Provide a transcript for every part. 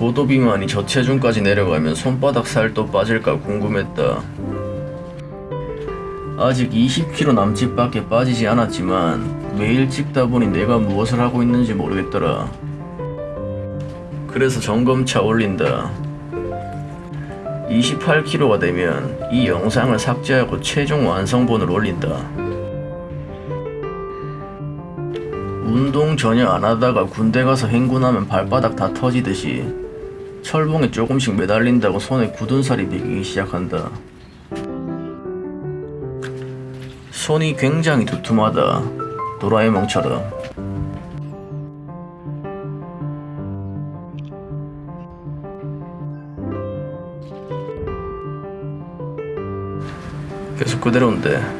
고도 비만이 저체중까지 내려가면 손바닥 살도 빠질까 궁금했다. 아직 20kg 남짓밖에 빠지지 않았지만 매일 찍다 보니 내가 무엇을 하고 있는지 모르겠더라. 그래서 점검차 올린다. 28kg가 되면 이 영상을 삭제하고 최종 완성본을 올린다. 운동 전혀 안 하다가 군대 가서 행군하면 발바닥 다 터지듯이 철봉에 조금씩 매달린다고 손에 굳은 살이 배기기 시작한다. 손이 굉장히 두툼하다. 도라에몽처럼. 계속 그대로인데.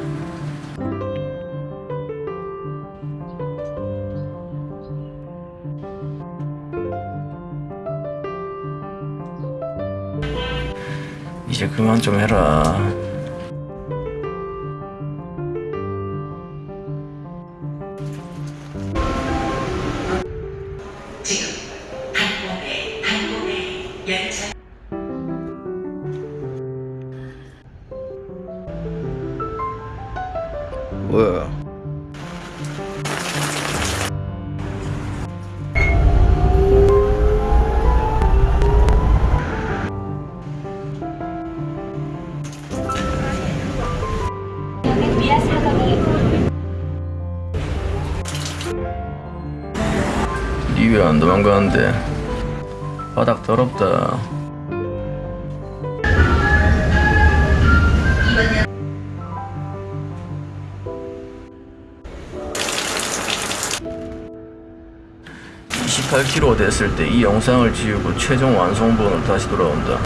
이제 그만 좀 해라. 지금 한몸에 한몸에 열차 뭐야? 미아 사거리 니왜안 도망가는데? 바닥 더럽다. (28kg) 됐을 때 이 영상을 지우고 최종 완성본을 다시 돌아온다